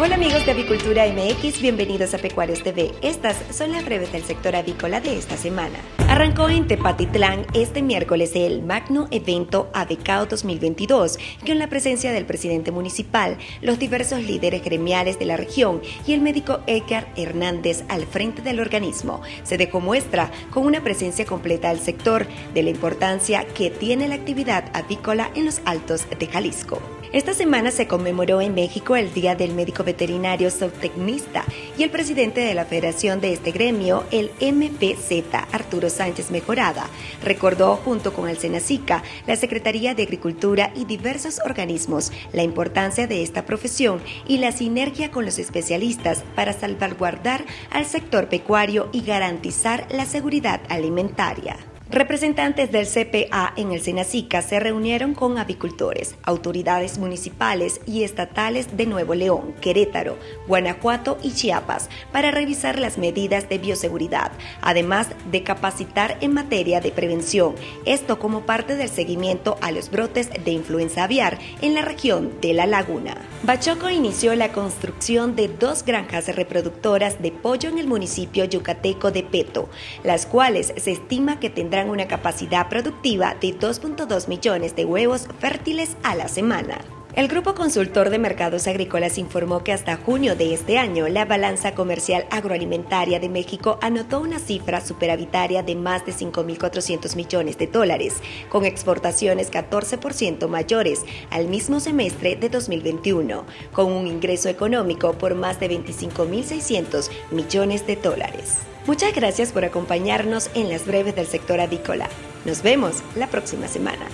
Hola amigos de Avicultura MX, bienvenidos a Pecuarios TV. Estas son las breves del sector avícola de esta semana. Arrancó en Tepatitlán este miércoles el magno evento AVECAO 2022, con la presencia del presidente municipal, los diversos líderes gremiales de la región y el médico Edgar Hernández al frente del organismo. Se dejó muestra con una presencia completa del sector de la importancia que tiene la actividad avícola en los altos de Jalisco. Esta semana se conmemoró en México el Día del Médico Veterinario Zootecnista y el presidente de la federación de este gremio, el MPZ, Arturo Sánchez Mejorada, recordó junto con el Senacica, la Secretaría de Agricultura y diversos organismos la importancia de esta profesión y la sinergia con los especialistas para salvaguardar al sector pecuario y garantizar la seguridad alimentaria. Representantes del CPA en el Senacica se reunieron con avicultores, autoridades municipales y estatales de Nuevo León, Querétaro, Guanajuato y Chiapas para revisar las medidas de bioseguridad, además de capacitar en materia de prevención, esto como parte del seguimiento a los brotes de influenza aviar en la región de La Laguna. Bachoco inició la construcción de dos granjas reproductoras de pollo en el municipio yucateco de Peto, las cuales se estima que tendrán una capacidad productiva de 2.2 millones de huevos fértiles a la semana. El Grupo Consultor de Mercados Agrícolas informó que hasta junio de este año la balanza comercial agroalimentaria de México anotó una cifra superavitaria de más de 5.400 millones de dólares, con exportaciones 14% mayores al mismo semestre de 2021, con un ingreso económico por más de 25.600 millones de dólares. Muchas gracias por acompañarnos en las breves del sector avícola. Nos vemos la próxima semana.